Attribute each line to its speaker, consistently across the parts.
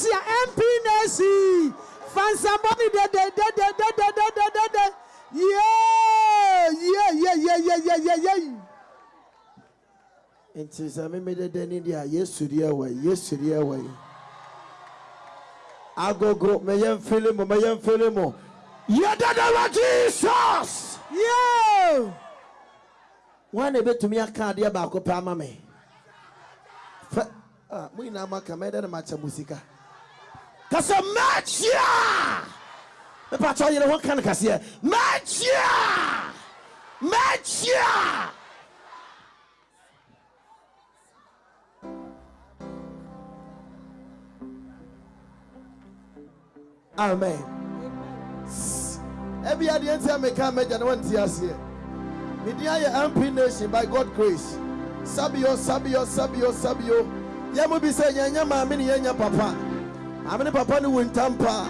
Speaker 1: Asia MPNC fansabɔni dededededededede yeah yeah yeah yeah yeah yeah yeah yeah.
Speaker 2: nti sɛ memededa ni deɛ a yesu deɛ wɔ yi yesu deɛ wɔ yi. Agogo mɛyɛ mfele mo mɛyɛ mfele mo yɛdada wa jesus!
Speaker 1: Yeah.
Speaker 2: wọn na ebetumi aka adeɛ baako pɛ ama me? Fɛ a mo nyinaa mo aka mɛdɛ na ma kyɛ mo sika kasa mɛkyia mepatɔ yɛrɛ wɔn ka no kaseɛ. Mɛkyia mɛkyia. amen. Ebi adeɛ nti a meka mɛgya na wɔnte aseɛ. Mede ayɛ mp nation by god grace. Sabio sabio sabio sabio. Yɛ mo bi sɛ yɛnyɛ maame ne yɛnyɛ papa maame ne papa ne wo ntam paa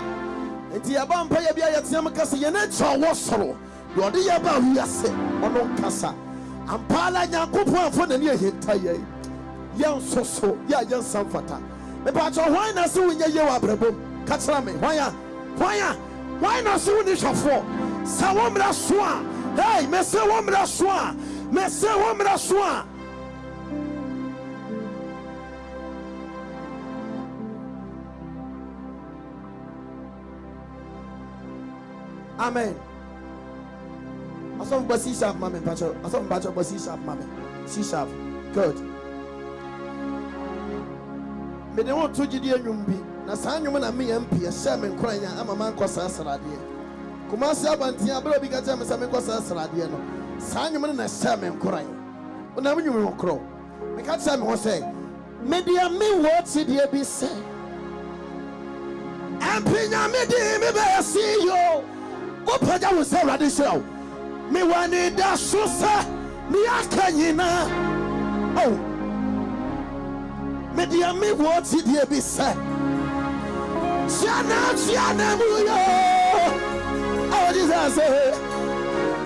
Speaker 2: nti yɛba mpa yɛ bi a yɛteɛ m ka sɛ yɛne kyɛ ɔwɔ soro deɛ ɔde yɛ ba wiase ɔno nkasa. Ampa la nyankopɔn afɔ n'ani ahinta yɛn yɛn nso so yɛ a yɛnsa mfata mepaakyɛ hwan na sɛ wonyɛ yɛ wɔ abrabom ka kyerɛ me hwan a hwan a hwan na sɛ wone hwɛfoɔ sɛ wo mmara so a hei mesɛ wo mmara so a mesɛ wo mmara so a Amen. Asọ́fún bọ́ C sharp mami pàṣọ. Asọ́fún pàṣọ C sharp mami. C sharp. Good. Me Mede wọn tó jide enwum bi na saa enwum na mmea mpi Share me nkora yɛn ama ma nkɔ saa sradeɛ. Kumasi abanten abere obi ka kyerɛ me sa me kwa saa sradeɛ no. Saa enwum na share me nkora yɛn. Onam enwum wɔ korɔ. Meka kyerɛ me ho sɛ mede ame wɔ ti deɛ bi sɛ. Ɛmpi nyame di me bɛyɛ see you. wopagya wo sɛ awurade hyerɛ wo mewɔ anida so sɛ meaka nyinaa ao medeɛ mewɔ tideɛ bi sɛ tuanatuana mu yo. Awɔgye sɛ sɛ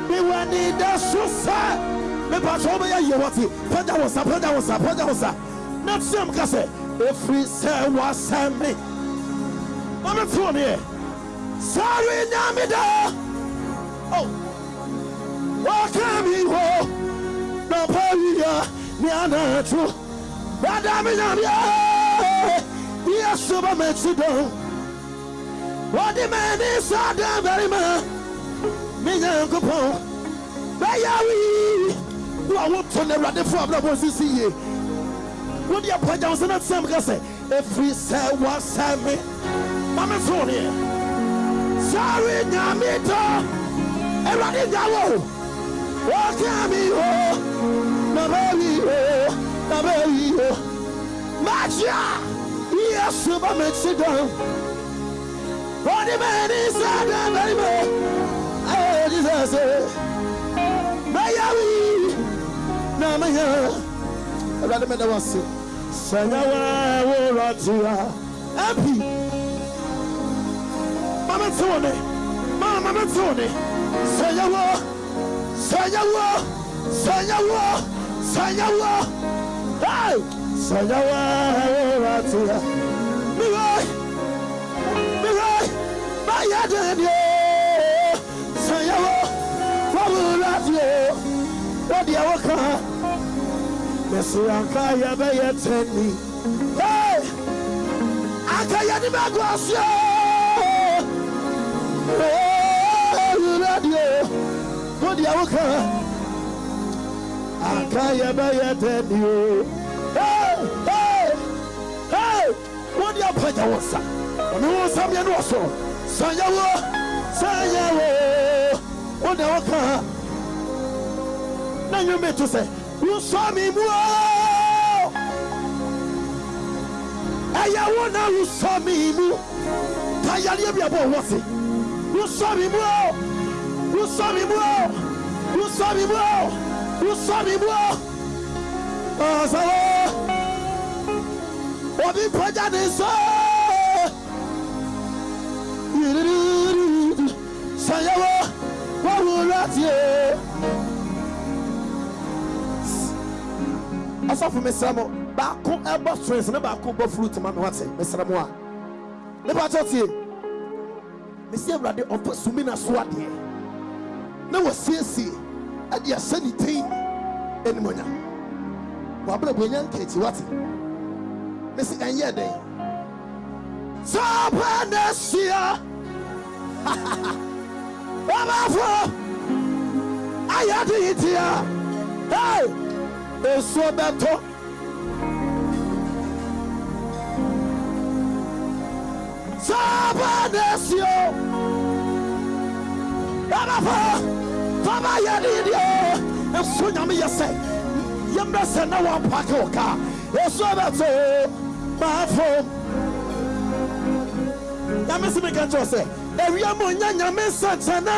Speaker 2: mewɔ anida so sɛ mepatɔ wobɛyɛ yɛ wɔte pagya wo sa pagya wo sa pagya wo sa na team ka sɛ ɛfiri sɛ wɔasɛm me. Ɔmeteɔ meɛ phone here. Sorry, Namida. Oh, what can we go? No, Paria, Niana, true. Badamina, yes, super Mexico. wɔde m'ani sɔ dan barima me nyankopɔn bɛyɛ wii wo a woto no awuradefo abrabɔ sisi yie wode apagya wo sɛ na team ka sɛ ɛfiri sɛ wɔsɛ me ma me so neɛ sáré nyàmí tọ́ ẹ̀rọ̀dì ìyàwó wọ́n kí àmì o nàbẹ́ yìí o nàbẹ́ yìí o májíà yíyá sùnbà mẹ́tì dán wọ́n ní bẹ́ẹ̀ ní sẹ́dá bẹ́ẹ̀ mẹ́ ẹ̀ ní sẹ́sẹ́ bẹ́yà wí nàmẹ́yà ẹ̀rọ̀dì mɛtone mama mɛtone sɛ yɛwɔ sɛ yɛwɔ sɛ yɛwɔ sɛ yɛwɔ sɛ yɛwɔ ɛwɔratea mewɔ mewɔ bayɛ dedeɛ sɛ yɛwɔ wɔworadeɛ wɔdeɛ wɔka mɛsɛ anka yɛbɛyɛ tani akayɛde bɛgoaseɛ radio mo di awo kan akayɛ bɛyɛ tɛ ni o mo di apagya wɔ sa ɔno wɔn nsa mmienu wɔ soro sanyawo sanyawo mo di awo kan na nyɛ mi to sɛ wo na wosɔ mi mu tayareɛ bi a bɔ wɔ. You saw me blow. You saw me blow. You saw me blow. You saw me blow. Ọ̀sán òbí pọ́jáde sọ. Sànyẹ́wó wọ́n wù láti ẹ̀. Asọ́fún mi sẹ́mu baako ẹ bọ́ stress ní baako bọ́ fruit ma mi wá ti mi sẹ́mu a. Nípa tó tiẹ̀ mesi awurade ɔpɛ sumi na so adeɛ. Na wɔsiesie ɛde ahyɛ ne tin animonyam wabrɛ buanya nkakyi wate. Mesi ɛnyɛ dɛn? Sɛ ɔpɛ na ahyia ɔbɛfo ayɛ de yi tia hey! esuo bɛtɔ sábà desi o ɛbɛfo fama yɛ de yi di o esu nyame yɛ sɛ yɛmɛ sɛ na wɔn paaki wɔ kaa esuo bɛtɔ o maa fo nyame si mi ka kyerɛ sɛ ewia mu nya nyame nsɛnkyɛnna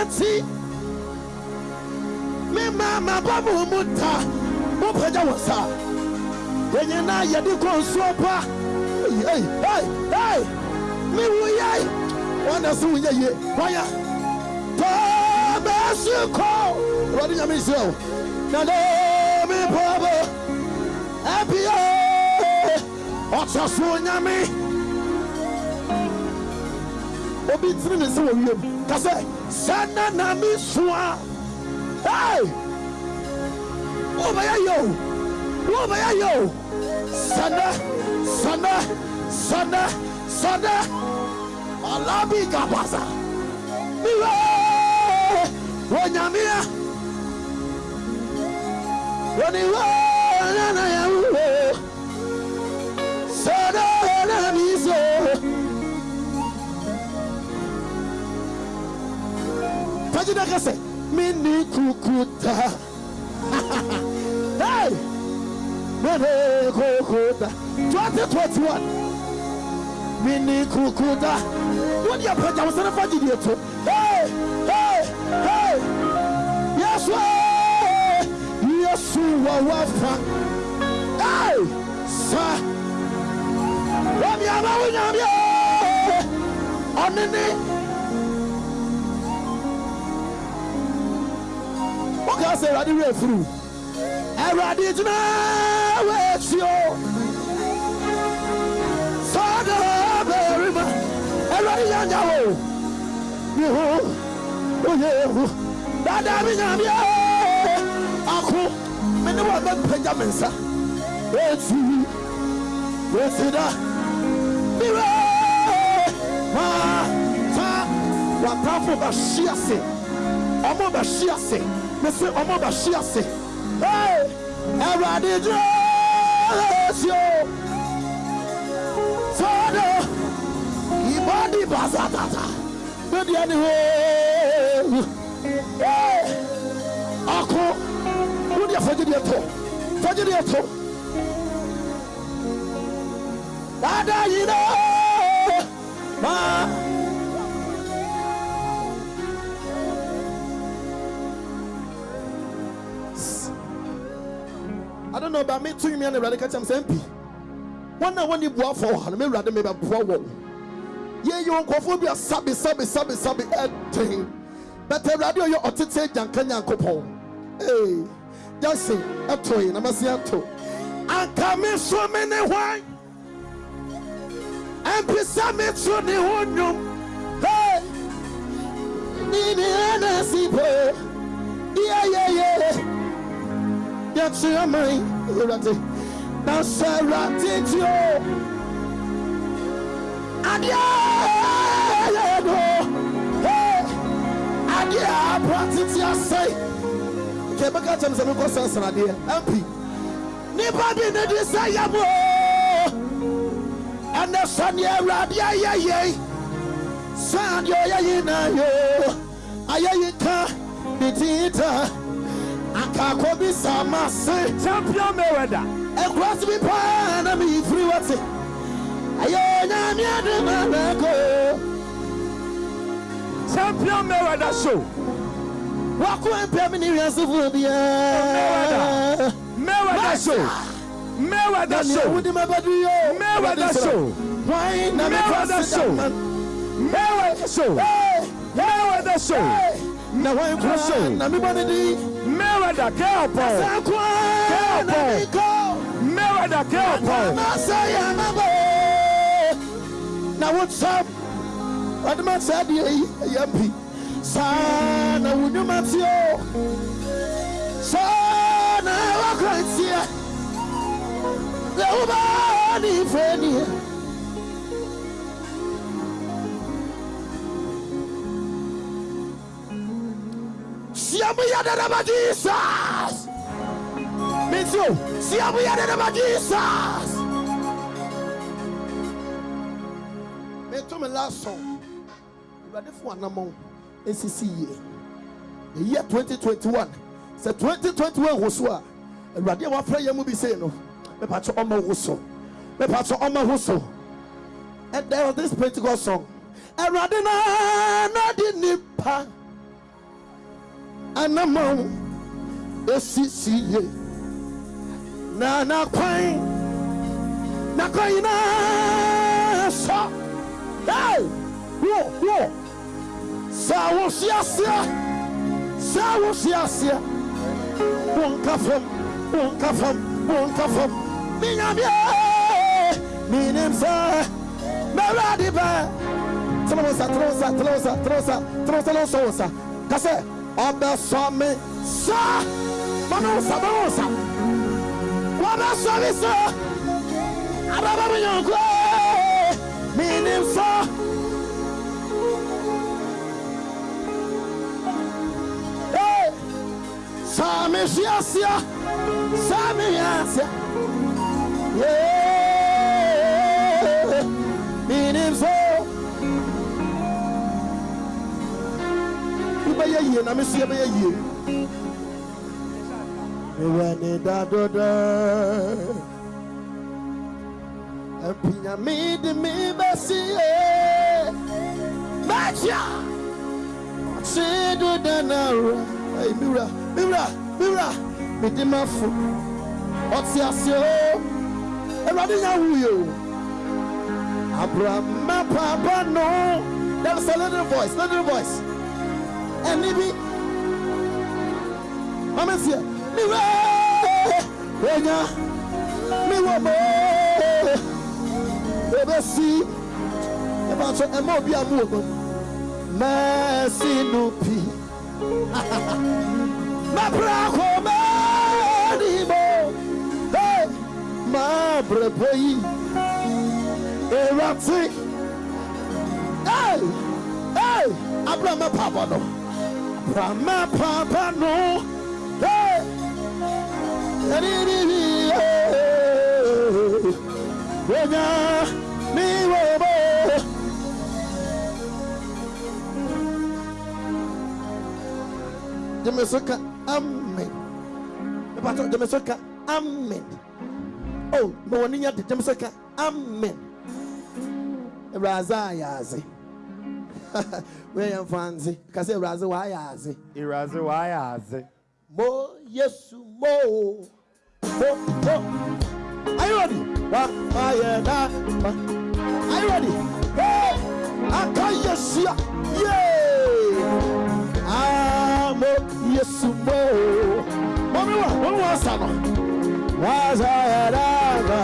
Speaker 2: mewu yai wɔna so wo nyɛ yie waya. Paa bɛɛso kɔ awurade nyame nhyira wo na dɛ me pɔbɔ apia ɔtɔ so nyame obi tiri ne sɛ wɔ wiem ka sɛ sɛ na na me soa ei wobɛyɛ yɛ o wobɛyɛ yɛ o sɛnɛ sɛnɛ sɛnɛ sɛnɛ alabi gabasa mi wɛ wɔ nyamia wɔ ni wɛ nana yɛ wo sɛnɛ na mi so. fagida kɛsɛ mini kukuta. Hey mini kukuta. Twenty twenty one mini kukuta wọ́n yẹ pẹ̀jà wọ́n sẹ́ni ètò hey hey hey. Yẹsu yẹsu wà wá fa sa wọ́n mi àbá wọ́n ọ̀nìní. afiri awurade gyina wɔakyi o awurade gyina esi o bọ́ọ̀dì bàtà tàtà gbèdì ẹni hóó ọkọ wúni àfọjúdi ètò fọjúdi ètò dáadáa yìí náà máa. I don't know, about me too, me and the radical times MP. One, I want you to for, and me rather maybe a poor one. Ye you nkofo bi asabi sabi sabi sabi etin. But the radio yo otete janka nyankopon. Hey, just say atoy na masi ato. Anka me so me ne hwan. MP sa me so ne honum. Hey. Ni ni na si po. Yeah yɛkye aman awurade na sɛ awurade ti o adeɛ yɛ no adeɛ abra tete asɛe kɛ bɛka kyɛm sɛ mekɔ sɛ sradeɛ ampi nipa bi ne de sɛ yɛ mo ɛnɛ sɛneɛ awurade ayɛ yei sɛ adeɛ ɔyɛ yi na yo ayɛ yi ka ne tiita akakɔ bi sama se.
Speaker 1: Champion mayweather.
Speaker 2: Ɛkura si bi paa na mi firi wɔte
Speaker 1: champion mayweather show.
Speaker 2: Wako mpɛ mi ni wiasefo biara
Speaker 1: mayweather show.
Speaker 2: Na nea
Speaker 1: show.
Speaker 2: wodi ma bɛdu yo
Speaker 1: mayweather show.
Speaker 2: Wan na mi
Speaker 1: Mayweather
Speaker 2: kɔ
Speaker 1: show. mayweather show. Mayweather show.
Speaker 2: Na wan kura
Speaker 1: Show.
Speaker 2: na mi bɔ ne di
Speaker 1: mayweather kẹ́ ọ̀pọ̀
Speaker 2: sɛ kura na
Speaker 1: Careful.
Speaker 2: mi kɔ.
Speaker 1: mayweather kẹ́ ọ̀pọ̀
Speaker 2: Mama say I'm a boy. Now what's up? ɔde ma saa deɛ yi ɛyɛ mpi saa na wo nnwuma te o saa na wakranteɛ sɛ wobaa ne ifɛ nie Siamuya de Rama Jesus. Means you. Siamuya de Rama Jesus. Me to me last song. Ready for an amount. ACC year. The year 2021. Say 2021 was what. Ready one prayer mu be saying no. Me patch on my whistle. Me patch on my whistle. And there was this Pentecost song. Na na di nipa anamọ esisi ye na nakwan nakwan nyinaa sọ hey! Wo wo sá wò si aseɛ sá wò si aseɛ wò nka fam wò nka fam wò nka fam mi nyamia mi nim sɛ adi bɛ tẹlɛ wò sa tẹlɛ wò sa tẹlɛ wò sa tẹlɛ wò sa tẹlɛ wò sa tẹlɛ wò sa wò sa kasɛ ọbẹ sọ mi sá mọmi wò sa mọmi wò sa wọ́n bẹ sọ ababa mi yàn sọ. Hey! Sami ṣíàṣíà sami yàṣíà yéé mi ní sọ. Ibẹ̀yẹ yie na mi sọ yẹ bẹ̀yẹ yie. Mi rà mi rà mi rà mi di máa fò. Ọtí àṣẹ o. Ẹ̀rọ̀dé yà wúyò. Abrahama papa no. There is a little voice, little voice. Ẹni bí. Mama si ẹ. Mi rà ẹ̀yà mi wọ̀ mọ́. Ebe si. Ẹ bá tọ́ ẹ mọ obi àmú ògbọ́n. Mẹ́sì nù pì. Mẹ́pẹ́rẹ́ kò mẹ́ẹ̀ẹ́dì mọ́. Máa bẹ̀rẹ̀ bọ́ yìí. Ìrántí. Abúlé mẹ́pà bọ̀ nù. Abúlé nù. Ẹni ní bí wọ́nyá ní wọ́n Demesoka, amen. Demesoka, amen. Oh, you Demesoka, amen. Raza yazi. Where you fancy? Kasi Raza wa yazi.
Speaker 1: Iraze wayaze.
Speaker 2: Mo Yesu mo. Mo mo. Are you ready? Wa wa ya da. Are you ready? Hey! Aka Yesu. Yeah! Yesu mo. Mami wa, mami wa sano. Wa za ya da. wa.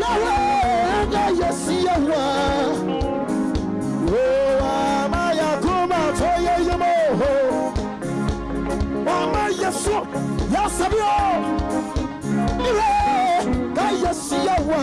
Speaker 2: Yahweh, aka Yesu Yahweh. Oh, amaya kuma toye yemo. Ọmọ Yesu sẹ́bi ọ́. Ilé ká Yesu yẹ wá.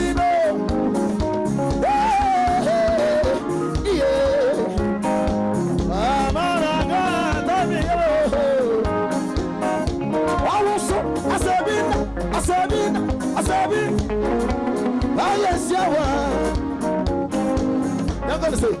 Speaker 2: Yawa. You're gonna say.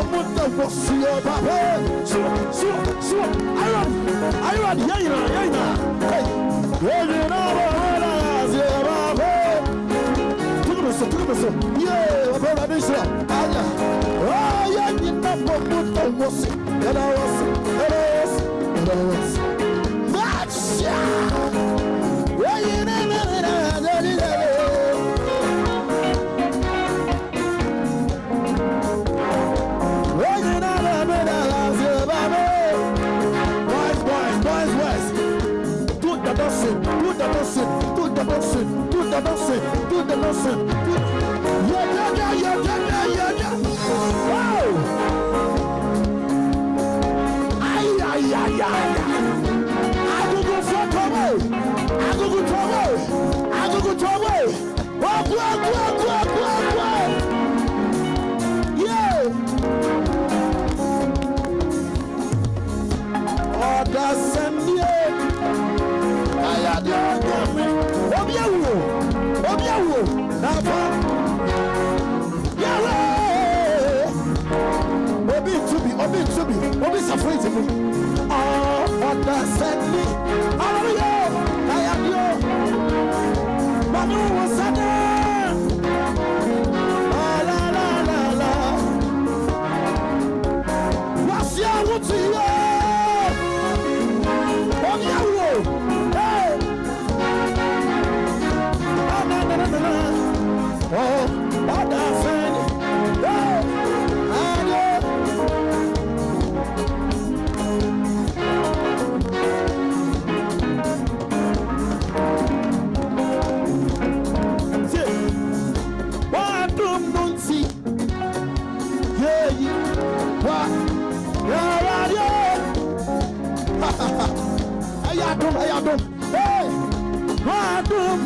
Speaker 2: ọmọdé wọ sí ọba bẹ́ẹ̀ sùwọ̀ sùwọ̀ sùwọ̀ ayọ̀dì ayọ̀dì yẹ yìnyín yẹ yìnyín yẹ yìnyín náà bọ̀ wọ́n náà sí ọba bẹ́ẹ̀ tukuruso tukuruso ayà ọ̀yẹ́ yìnyín náà bọ̀ ọmọdé wọ sí ẹ̀dá wọ sí. dancing, do the dancing, do the dancing. Do... Yeah, yeah, yeah, yeah, yeah, yeah, yeah. Wow! Ay, ay, ay, ay. Agogo for Togo. Agogo Togo. Agogo Togo. Walk, walk, walk, walk, walk, walk. Yeah. Oh, that's a new. I had your obi awu obi awu n'afọ yawe obi ntubi obi ntubi obi safo etimu ọ̀dà sẹ́ni ọ̀rọ̀ yẹ ayé bi o mọ̀nú wọ́n sẹ́ni.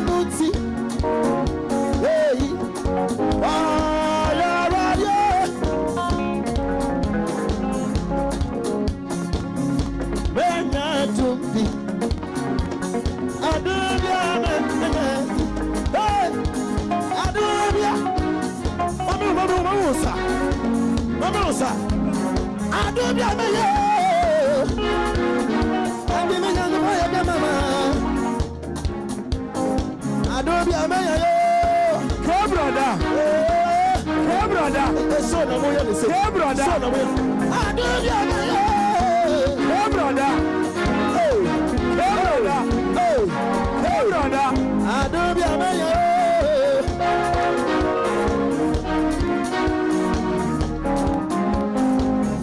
Speaker 2: mutí. Èyí ọ̀rọ̀ ráyé. Bẹ́ẹ̀ni ẹ̀dùn bí. Adúlé ọ̀nà ẹ̀dẹ̀. Bẹ́ẹ̀ adúlé. Mọ́mí mọ́mí mọ́mí wò sá. Mọ́mí wò sá. Adúlé
Speaker 1: ọ̀nà
Speaker 2: yẹn. So na moya ni say.
Speaker 1: Hey brother.
Speaker 2: So na. I do ya moya.
Speaker 1: Hey brother.
Speaker 2: Hey.
Speaker 1: Hey brother.
Speaker 2: Hey.
Speaker 1: Hey brother.
Speaker 2: I do ya moya.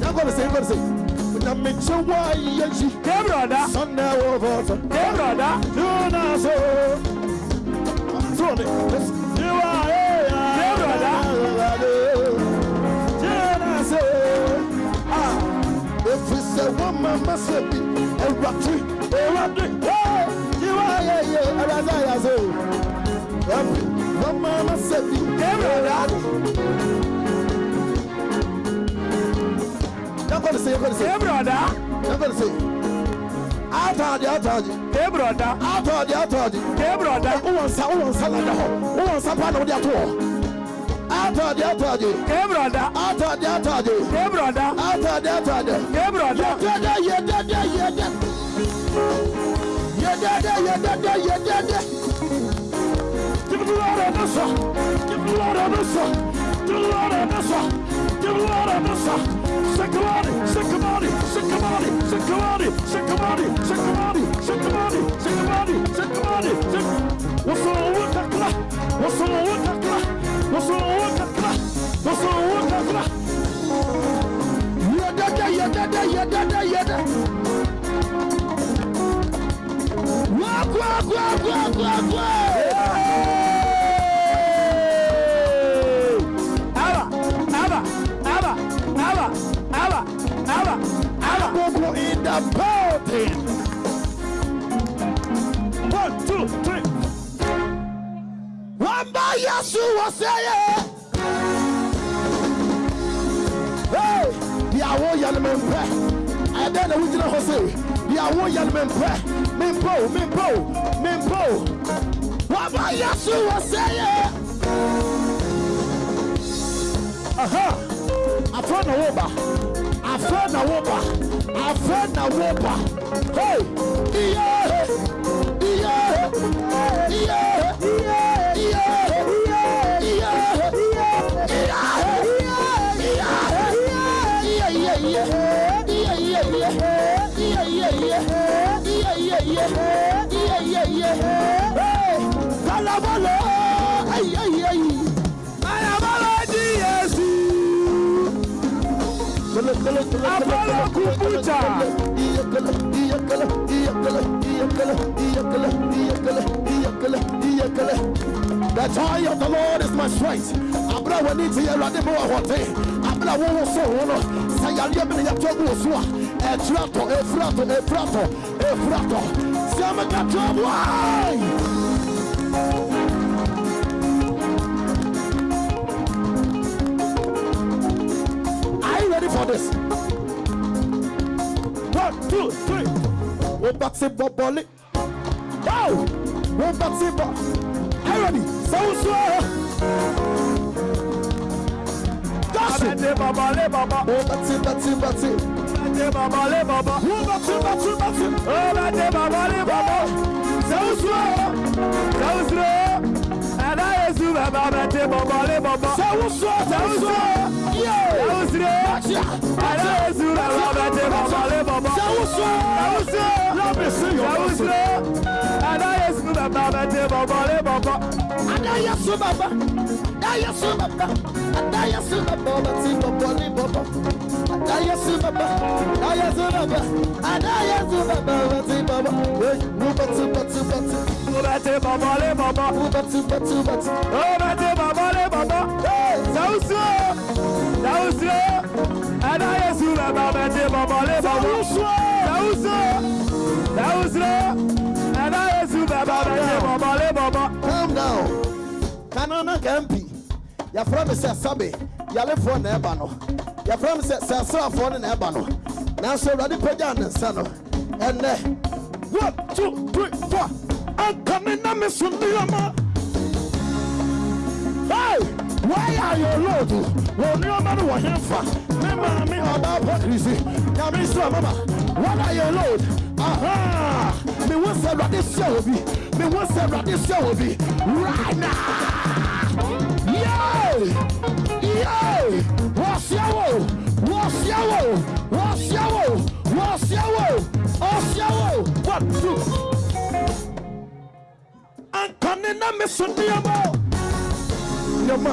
Speaker 2: Jacob say, Jacob say. Na meche wa.
Speaker 1: Hey brother.
Speaker 2: Sunday over.
Speaker 1: Hey brother. Do
Speaker 2: na so. Throw it. mama sebi ewurade ewurade ee yiwa yeye ewurade ayaze o ebi mama sebi ewurade. yakɔ de
Speaker 1: se yakɔ
Speaker 2: de se.
Speaker 1: ewurada. yakɔ
Speaker 2: de se atɔɔdi atɔɔdi.
Speaker 1: teeburu ɔda.
Speaker 2: atɔɔdi atɔɔdi.
Speaker 1: teeburu ɔda.
Speaker 2: wọ́n nsa wọ́n nsa lada hɔ wọ́n nsa pa na wọ́n di ato. Atade atade
Speaker 1: brother.
Speaker 2: atade atade
Speaker 1: brother.
Speaker 2: atade atade
Speaker 1: Hey, brother.
Speaker 2: yɛdɛdɛ yɛdɛdɛ yɛdɛ yɛdɛdɛ yɛdɛdɛ yɛdɛdɛ Give the Lord a nasa. Give the Lord a nasa. Give the Lord a nasa. Give the Lord a nasa. Sakamani, sakamani, sakamani, sakamani, sakamani, sakamani, sakamani, sakamani, sakamani, sakamani. What's on what
Speaker 1: yadada
Speaker 2: yadada yada Walk, walk,
Speaker 1: walk, na sua
Speaker 2: seye hey di awo yɛn mi mpɛ ɛdɛ na wogyina hɔ se di awo yɛn mi mpɛ mi mpɛ o mi mpɛ o aha. Afra na wo ba afra na wo ba afra na wo ba hey iye.
Speaker 1: ay,
Speaker 2: The joy of the Lord is my strength. Efrato, efrato, efrato, efrato. saw this. One, two, three. Wọ́n bá ti bọ̀ bọ̀lé. Wow! Wọ́n bá ti bọ̀. Herody, Sawusu ẹ̀. Jọ́sì. Bàbá bàbá lé bàbá. Wọ́n bá ti bá ti bá ti. Bàbá lé bàbá. Wọ́n bá ti bá ti bá ti. Wọ́n
Speaker 1: bá bàbá lé bàbá.
Speaker 2: Sawusu ẹ̀. Sawusu
Speaker 1: ẹ̀. Ẹ̀dá Yesu bàbá
Speaker 2: bẹ̀ ti bọ̀
Speaker 1: bọ̀lé bàbá. Sawusu ẹ̀. Sawusu ẹ̀. Ẹ̀rẹ́ èsì rẹ̀ wà bẹ̀tẹ̀ bàbá lé bàbá.
Speaker 2: Ṣàwùsọ! Ṣàwùsọ! Lábẹ̀sẹ̀ yọ̀ Ṣàwùsọ!
Speaker 1: Ẹ̀rẹ́ èsì rẹ̀ wà bẹ̀tẹ̀ bàbá lé bàbá.
Speaker 2: Adáyà sún bàbá. Adáyà
Speaker 1: sún
Speaker 2: bàbá.
Speaker 1: Adáyà sún bàbá bẹ̀tẹ̀ bàbá lé bàbá.
Speaker 2: Adáyà sún bàbá. Adáyà sún bàbá. Adáyà
Speaker 1: sún bàbá bẹ̀tẹ̀ bàbá.
Speaker 2: Mo bẹ̀tẹ̀ bẹ̀tẹ̀ bẹ̀tẹ̀.
Speaker 1: Mo bẹ̀tẹ̀ bàbá lé bàbá. Mo bẹ̀tẹ̀ bẹ̀tẹ̀ bẹ̀tẹ̀. Mo bẹ̀tẹ̀ bàbá lé bàbá. Ṣàwùsọ! Ṣàwùsọ! Bwana Yesu baba bete baba le baba
Speaker 2: Calm down. Kanana Gambi Yafra me se sabe. Yalefo na eba no. Yafra me se se asrafo ne na eba no. Nanso Awurade pagya ne nsa no. Ene 1 2 3 4 Ankame na me so ndiama Hey! why are you load wɔn ní man was wɔ hɛn fa mi maame ɔbaa pɔ kirisi nyame sọ mama why are you load aha! Mi wọ́n sẹ́ ẹ̀rọ̀dẹ́ sí ẹ̀wọ̀ bi mi wọ́n sẹ́ ẹ̀rọ̀dẹ́ sí ẹ̀wọ̀ bi right now! Yay! Yay! Wọ́n your, ẹ̀wọ̀ wọ́n sí ẹ̀wọ̀ wọ́n your, ẹ̀wọ̀ wọ́n sí ẹ̀wọ̀ wọ́n sí ẹ̀wọ̀ one two. Ankane na meso nneɛma nneɛma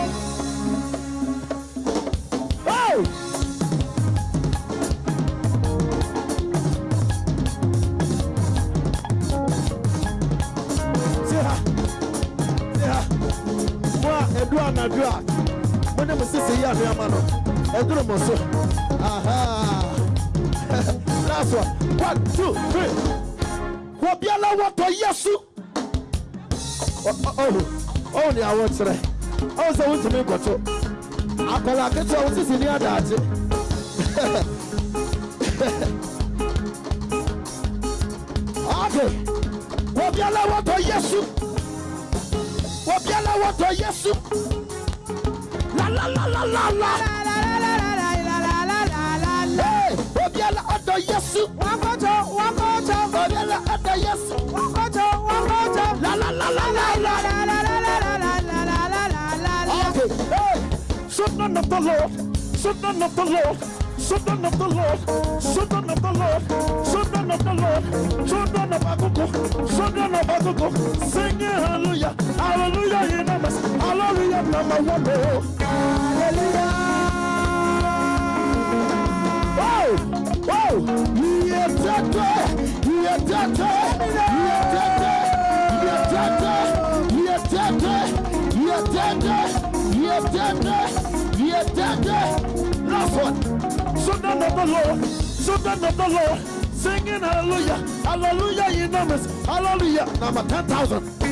Speaker 2: adu anadu a mo ne mo sisi yi anu ama no eduru mo so aha. Last one. One two three. Wọ biara to Yesu. Oh, oh, ni àwọn kyerẹ ọhún sẹ wọn tún mi nkọtọ akọlà aketewa wọn sisi ní adagye okay wọ biara to Yesu obiara wɔtɔ yesu la la la la la la la la la la la la la la lalalala obiara ɔtɔ yesu wakɔtɔ wakɔtɔ obiara ɔtɔ yesu wangojo wangojo. La la la la la la la la la la la la la la. okay hey. so none of the lord so none of the lord. Children of the Lord, children of the Lord, children of the Lord, children of Agogo, children of Agogo, singing hallelujah, hallelujah in numbers, hallelujah number one. oh. Wow! Wow! Yetete! Yetete! Yetete! Yetete! Yetete! Yetete! Yetete! Yetete! Last one. Children of the Lord, children of the Lord, singing hallelujah, hallelujah you in numbers, hallelujah. Number 10,000. Put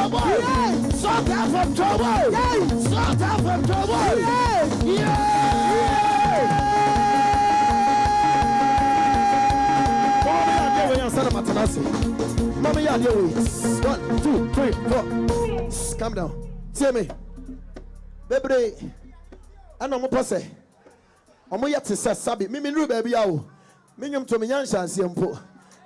Speaker 2: trouble. Yes. Sort her from trouble. Yes. Sort her from trouble. Yeah, yeah, yeah. Yes. Mommy, I deal with one, two, three, four. Calm down. See me. Baby, I know my pussy. I'm yet to say, Sabi, Mimi, baby, I will. Minyum to me, Yan Shansi, and Po.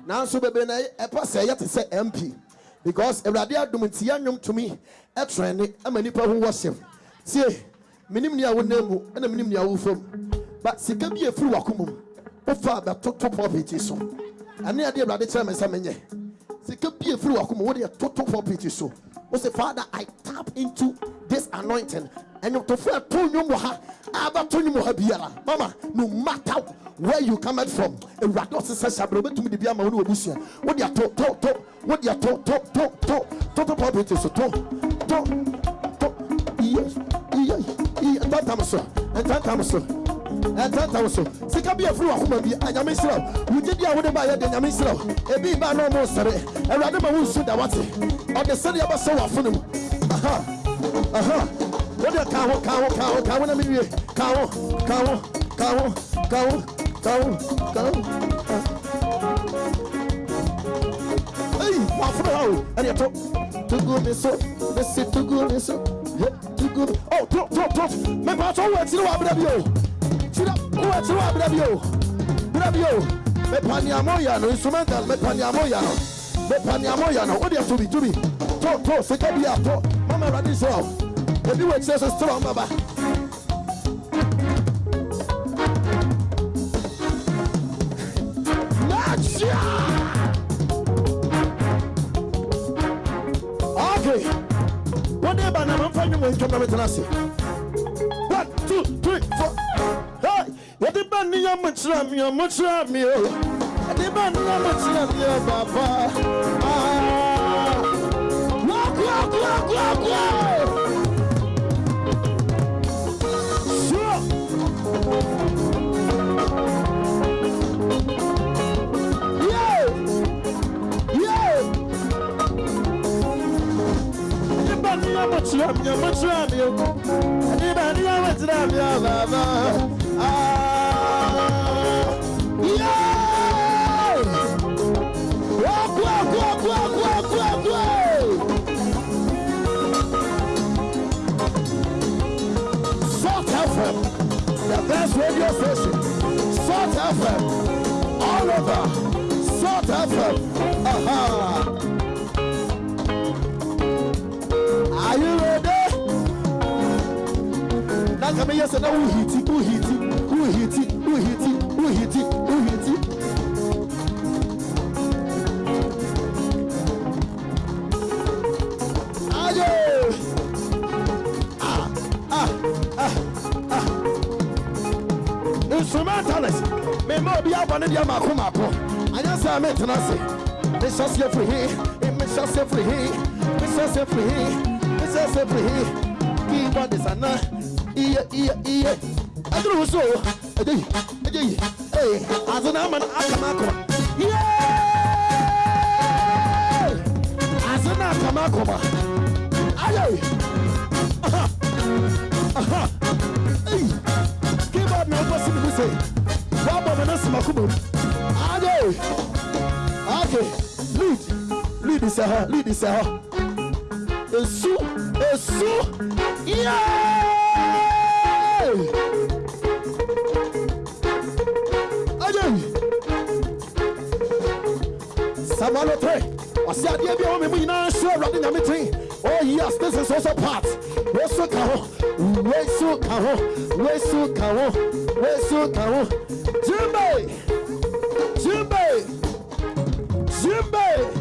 Speaker 2: Now, so baby, I pass a yet to say, MP. Because awurade adum nti yɛ nyom to mi ɛtrɛne ama nipa ho wɔhyɛm tie minim nea wonam mu ɛna minim nea wo fam ba sika bi efiri wakoma mu wofa abɛtoto pɔpiti so. Ɛne adeɛ awurade kyerɛ me nsa menyɛ. Sika bi efiri wakoma mu wode ɛtoto pɔpiti so. Wosɛ father i tap into this anointing ɛnyɔtɔfo ɛto nnwom wɔ ha abɛto nnwom wɔ ha biara mama no matter where you come from awurade ɔse sɛ hyɛbrɛ wobɛtumi de bi ama wo ne wɔbusua wode ato to to wode ato to to to toto pɔpiti so to to to iye iye iye ntantam so ntantam so ntantam so sika bi afiri wakoma bi anyame nhyira wo wogye di a wode baayɛ de nyame nhyira wo ebi ba na ɔmo nsere awurade ma wo nsu da wate ɔde sɛdeɛ ɛbɛsɛ wɔ afono mu. Aha aha ó dẹ̀ ka wọn ka wọn ka wọn ka wọn náà mi rí e ka wọn ka wọn ka wọn eyi wà fún wa o. Ẹni ẹ̀tọ́. Tugu mi so mi si tugu mi so yẹ tugu mi Oh, tó tó tó. Mẹ́fà tó wọ ẹtí ni wà á bẹ̀rẹ̀ bí o. Wọ ẹtí ni wà á bẹ̀rẹ̀ bí o. Bẹ̀rẹ̀ bí o. Mẹ́fà ni àmọ́ yà no instrumental. Mẹ́fà ni àmọ́ yà no mẹ́fà ni àmọ́ yà no ó dẹ̀ tóbi tóbi. Tó tó sèké bí i àtọ́. Mọ́mọ́ ẹ̀rọ adé sọ̀rọ̀. ebi strong baba Okay. One day, but I'm finding my job. I'm One, two, three, four. Hey, what the band? You're much love me. You're much love me. Oh. What the band? You're much love oh, Baba? Ah! Walk, walk, walk, walk, walk. mutuam ya mutuam yo ani ba ni ya wetra ya baba ah. Yeah. Walk walk walk walk walk walk walk. Salt FM the best radio station Salt FM all over. Salt FM aha uh -huh. sɛ meyɛ sɛ na wohiti wohiti wohiti wohiti wohiti wohiti ayo ah ah ah ah. Instrumentalist. Mema obi aba ne deɛ maako maako anyɛ sɛ metena se. Mehyɛ Me firi he. Mehyɛ seɛ firi he. Mehyɛ seɛ firi he. Mehyɛ seɛ firi he. Kii bɔ de sana iye iye iye. Adịrị ụsọ edeghị edeghị ee azụ na ama aka m akụma ihe azụ na aka m akụma ayaghị eyi keyboard na ụbọchị m bụse gwa gbọmọ na simakụmọ m ayaghị ake lead lead ise ha lead ise ha esu esu yeah! Samalo three. Ɔsi adeɛ bi a wɔn mu nyinaa nso. Oh yes, this is also part. Wesu ka ho, wesu ka ho, wesu ka ho, wesu ka ho. Jimbe, Jimbe, Jimbe.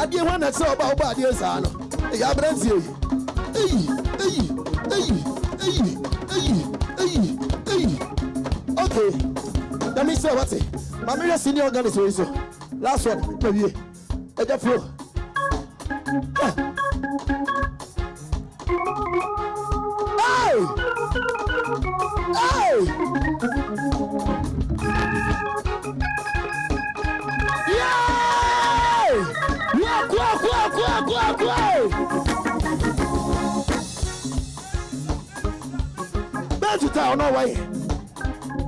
Speaker 2: Adeɛ hɔ na sɛ ɔba ɔba adeɛ saa no. Ɛyɛ aberanteɛ yi. Eyi, eyi, eyi, eyi, eyi, eyi, eyi. Okay. Dami sɛ ɔba te. Maame yɛ senior organist wɔ yi so. Last one, na wie. Ɛgya flow. Ah. Hey! Hey! kra ɔno wɔyɛ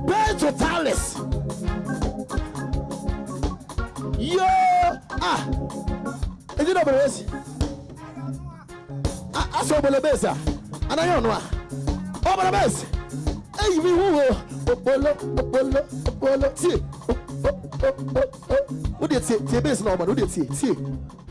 Speaker 2: bɛɛ totalis yoo a ɛdi na ɔbɛrɛ esi asɛ ɔbɛrɛ bɛɛsi a anayɛ ɔno a ɔbɛrɛ bɛɛsi eyi mi huhu okpolo okpolo okpolo tie o o o o o o de tie tie bɛɛsi na ɔbɛrɛ o de tie tie.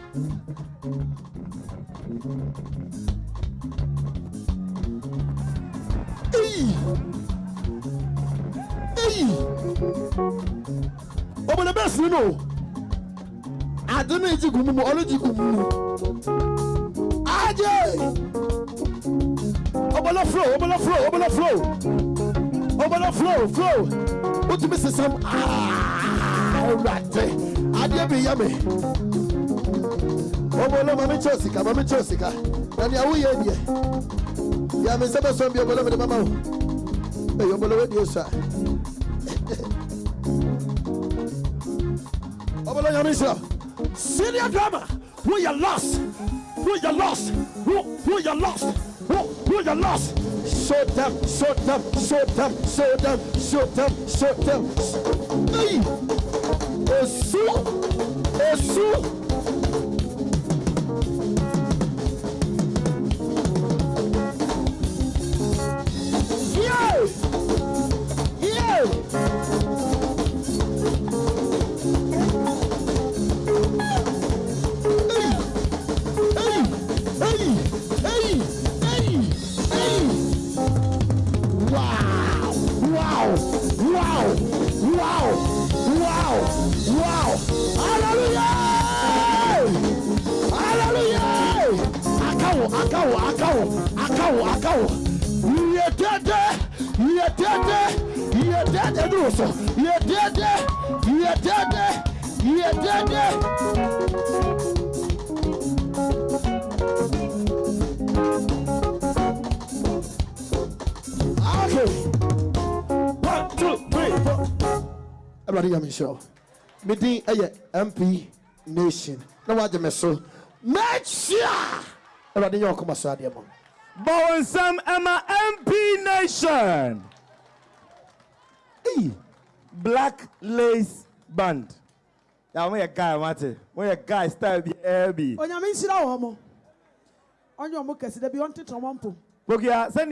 Speaker 2: obodo bẹ́ẹ̀ sí nù àdínú ìjìgùn mímu ọlójìgùn mímu ajé! Obodo flow obodo flow obodo flow. Obodo flow flow. Ó ti mi sísan ah, àwòrán adé mi yá mi. Obodo mami tí o sika mami tí o sika ẹni àwòyé ni ẹ. Yàmi sẹ́bẹ̀ sọ́n bí obodo mi ni mama o. Ẹ̀yọ̀ ọ̀bọ̀lọ̀ wẹ̀ di o sà. Ọ̀bọ̀lọ̀ yà mi. Senior drama, who you lost, who you lost, who who you lost, who who you lost. Show them, show them, show them, show them, show them, show them. Hey, Esu, Esu. Okay. One, two, three, four. Everybody hear me show. Me din ɛyɛ eh, MP Nation. Na wagye me so. Sure. Everybody nyɛ ɔkɔma so adeɛ mo.
Speaker 1: Bawensam Emma MP Nation. Black Lace Band. Yeah, I'm a guy, mate. I'm a guy, style be heavy.
Speaker 3: onyame nhyira wɔ mo ɔnyɛ ɔmo kɛse da bi ɔntete ɔmo mpo
Speaker 1: Bokia, send